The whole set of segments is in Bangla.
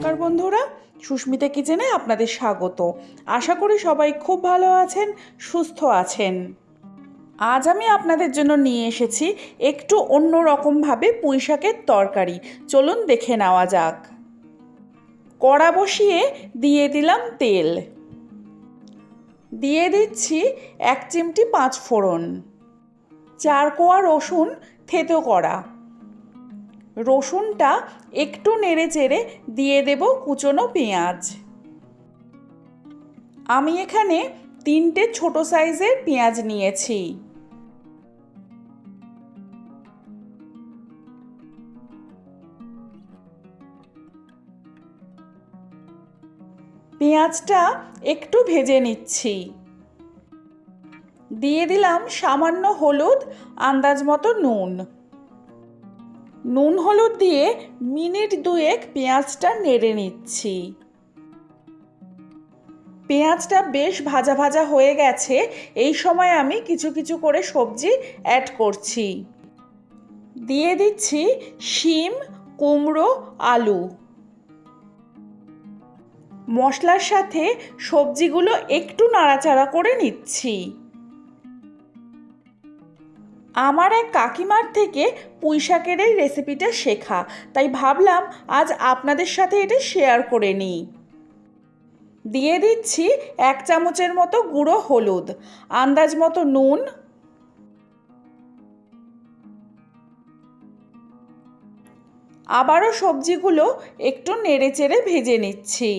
নমস্কার বন্ধুরা, সুস্মিতা কিচেনে আপনাদের স্বাগত। আশা করি সবাই খুব ভালো আছেন, সুস্থ আছেন। আজ আমি আপনাদের জন্য নিয়ে এসেছি একটু অন্য রকমভাবে পুঁই শাকের তরকারি। চলুন দেখে নেওয়া যাক। কড়া বসিয়ে দিয়ে দিলাম তেল। দিয়ে দিচ্ছি এক চিমটি পাঁচ ফোড়ন চার কোয়া রসুন থেতো করা। রসুনটা একটু নেড়ে চেড়ে দিয়ে দেব কুচনো পেঁয়াজ। আমি এখানে তিনটে ছোট সাইজের পেঁয়াজ নিয়েছি। পেঁয়াজটা একটু ভেজে নিচ্ছি। দিয়ে দিলাম সামান্য হলুদ আন্দাজ মতো নুন। নুন হলুদ দিয়ে মিনিট দুয়েক পেঁয়াজটা নেড়ে নিচ্ছি। পেঁয়াজটা বেশ ভাজা ভাজা হয়ে গেছে, এই সময় আমি কিছু কিছু করে সবজি অ্যাড করছি। দিয়ে দিচ্ছি শিম, কুমড়ো, আলু। মশলার সাথে সবজিগুলো একটু নাড়াচাড়া করে নিচ্ছি। আমার এক কাকিমার থেকে পুঁই শাকের এই রেসিপিটা শেখা। তাই ভাবলাম আজ আপনাদের সাথে এটা শেয়ার করে নিই। দিয়ে দিচ্ছি এক চামচের মতো গুঁড়ো হলুদ, আন্দাজ মতো নুন, আবারও সবজিগুলো একটু নেড়ে চেড়ে ভেজে নিচ্ছি।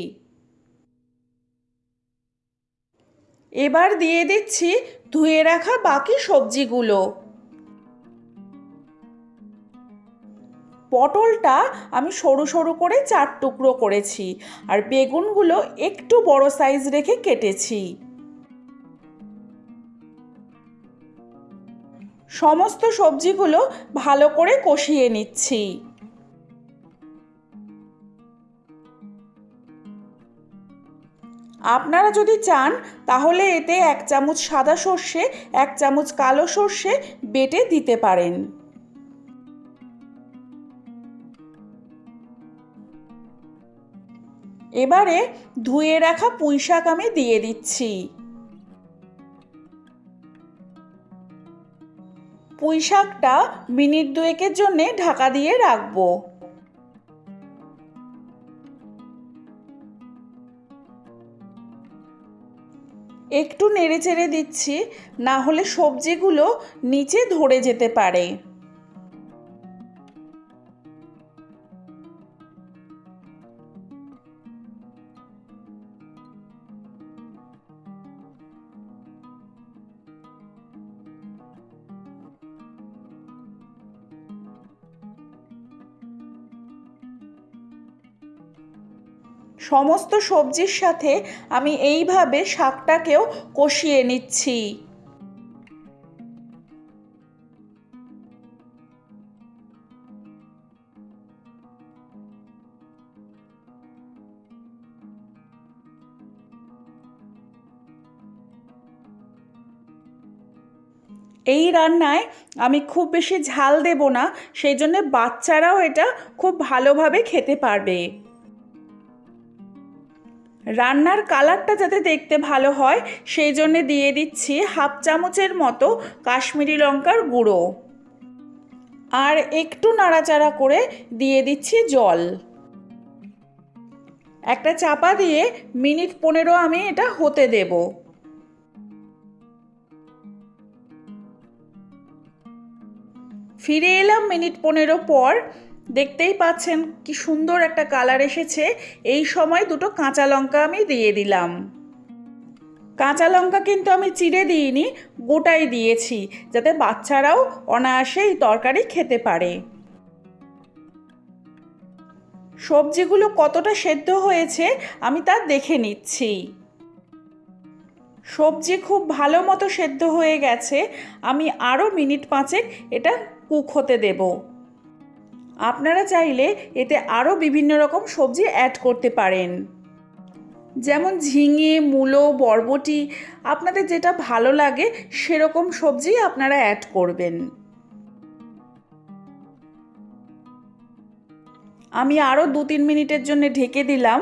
এবার দিয়ে দিচ্ছি ধুয়ে রাখা বাকি সবজিগুলো। পটলটা আমি সরু সরু করে চার টুকরো করেছি আর বেগুনগুলো একটু বড় সাইজ রেখে কেটেছি। সমস্ত সবজিগুলো ভালো করে কষিয়ে নিচ্ছি। আপনারা যদি চান, তাহলে এতে এক চামচ সাদা সর্ষে, এক চামচ কালো সর্ষে বেটে দিতে পারেন। এবারে ধুয়ে রাখা পুঁই শাক আমি দিয়ে দিচ্ছি। পুঁই শাকটা মিনিট দুয়েকের জন্যে ঢাকা দিয়ে রাখব। একটু নেড়ে চেড়ে দিচ্ছি, না হলে সবজিগুলো নিচে ধরে যেতে পারে। সমস্ত সবজির সাথে আমি এইভাবে শাকটাকেও কষিয়ে নিচ্ছি। এই রান্নায় আমি খুব বেশি ঝাল দেব না, সেই জন্য বাচ্চারাও এটা খুব ভালোভাবে খেতে পারবে। রান্নার কালারটা যাতে দেখতে ভালো হয়, সেই জন্য দিয়ে দিচ্ছি হাফ চামচের মতো কাশ্মীরি লঙ্কার গুঁড়ো। আর একটু নাড়াচাড়া করে দিয়ে দিচ্ছি জল। একটা চাপা দিয়ে মিনিট পনেরো আমি এটা হতে দেব। ফিরে এলাম মিনিট পনেরো পর দেখতেই পাচ্ছেন কি সুন্দর একটা কালার এসেছে। এই সময় দুটো কাঁচা লঙ্কা আমি দিয়ে দিলাম। কাঁচা লঙ্কা কিন্তু আমি চিড়ে দিইনি, গোটাই দিয়েছি, যাতে বাচ্চারাও অনায়াসে এই তরকারি খেতে পারে। সবজিগুলো কতটা সেদ্ধ হয়েছে আমি তা দেখে নিচ্ছি। সবজি খুব ভালো মতো সেদ্ধ হয়ে গেছে, আমি আরও মিনিট পাঁচেক এটা কুক হতে দেবো। আপনারা চাইলে এতে আরও বিভিন্ন রকম সবজি অ্যাড করতে পারেন। যেমন ঝিঙে, মূলো, বরবটি, আপনাদের যেটা ভালো লাগে সেরকম সবজি আপনারা অ্যাড করবেন। আমি আরও দু তিন মিনিটের জন্য ঢেকে দিলাম।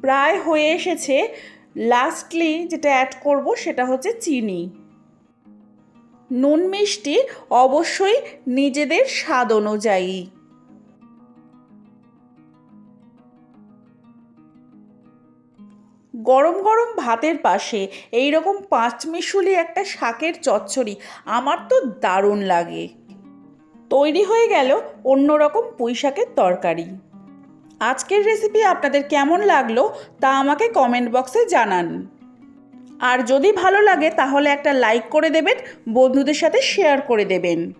প্রায় হয়ে এসেছে। লাস্টলি যেটা অ্যাড করব সেটা হচ্ছে চিনি। নুন মিষ্টি অবশ্যই নিজেদের স্বাদ অনুযায়ী। গরম গরম ভাতের পাশে এই রকম পাঁচমিশুলি একটা শাকের চচ্চড়ি আমার তো দারুণ লাগে। তৈরি হয়ে গেল অন্যরকম পুঁই শাকের তরকারি। আজকের রেসিপি আপনাদের কেমন লাগল তা আমাকে কমেন্ট বক্সে জানান। আর যদি ভালো লাগে তাহলে একটা লাইক করে দেবেন, বন্ধুদের সাথে শেয়ার করে দেবেন।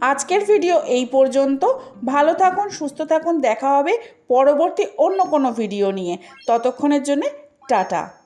আজকের ভিডিও এই পর্যন্ত। ভালো থাকুন, সুস্থ থাকুন, দেখা হবে পরবর্তী অন্য কোনো ভিডিও নিয়ে। ততক্ষণের জন্যে টাটা।